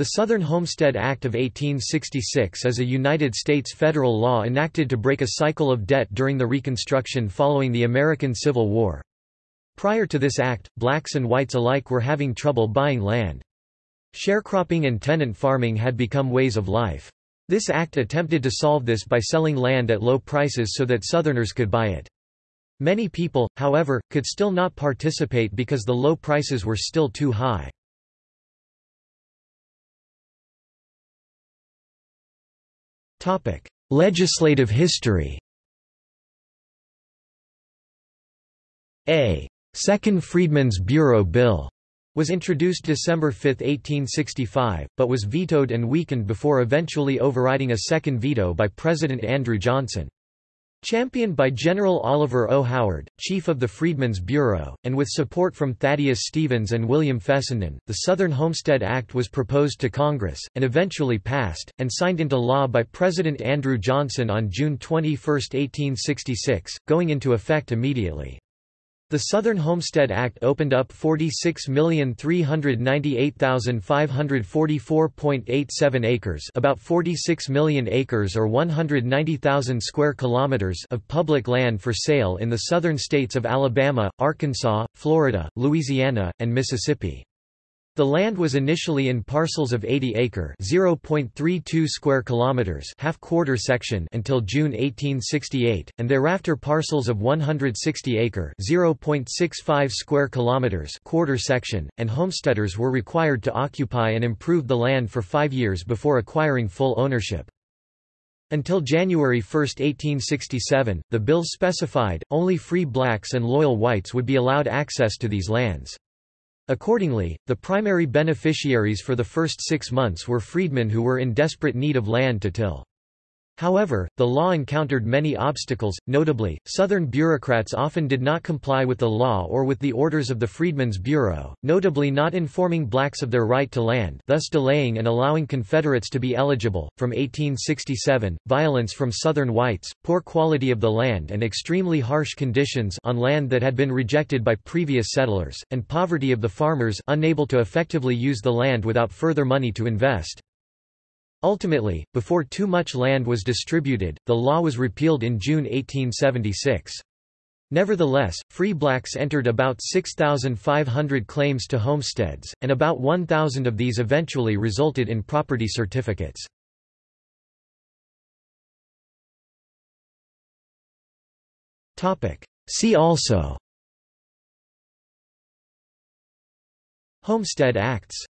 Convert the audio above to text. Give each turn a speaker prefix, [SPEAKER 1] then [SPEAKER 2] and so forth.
[SPEAKER 1] The Southern Homestead Act of 1866 is a United States federal law enacted to break a cycle of debt during the Reconstruction following the American Civil War. Prior to this act, blacks and whites alike were having trouble buying land. Sharecropping and tenant farming had become ways of life. This act attempted to solve this by selling land at low prices so that Southerners could buy it. Many people, however, could still not participate because the low prices were still too high. Topic: Legislative history. A Second Freedmen's Bureau Bill was introduced December 5, 1865, but was vetoed and weakened before eventually overriding a second veto by President Andrew Johnson. Championed by General Oliver O. Howard, chief of the Freedmen's Bureau, and with support from Thaddeus Stevens and William Fessenden, the Southern Homestead Act was proposed to Congress, and eventually passed, and signed into law by President Andrew Johnson on June 21, 1866, going into effect immediately. The Southern Homestead Act opened up 46,398,544.87 acres, about 46 million acres or 190,000 square kilometers of public land for sale in the southern states of Alabama, Arkansas, Florida, Louisiana, and Mississippi. The land was initially in parcels of 80 acre (0.32 square kilometers) half-quarter section until June 1868, and thereafter parcels of 160 acre (0.65 square kilometers) quarter section, and homesteaders were required to occupy and improve the land for 5 years before acquiring full ownership. Until January 1, 1867, the bill specified, only free blacks and loyal whites would be allowed access to these lands. Accordingly, the primary beneficiaries for the first six months were freedmen who were in desperate need of land to till. However, the law encountered many obstacles, notably, Southern bureaucrats often did not comply with the law or with the orders of the Freedmen's Bureau, notably not informing blacks of their right to land thus delaying and allowing Confederates to be eligible. From 1867, violence from Southern whites, poor quality of the land and extremely harsh conditions on land that had been rejected by previous settlers, and poverty of the farmers unable to effectively use the land without further money to invest. Ultimately, before too much land was distributed, the law was repealed in June 1876. Nevertheless, free blacks entered about 6,500 claims to homesteads, and about 1,000 of these eventually resulted in property certificates. See also Homestead Acts